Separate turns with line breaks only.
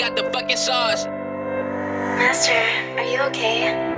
got the fucking sauce.
Master, are you okay?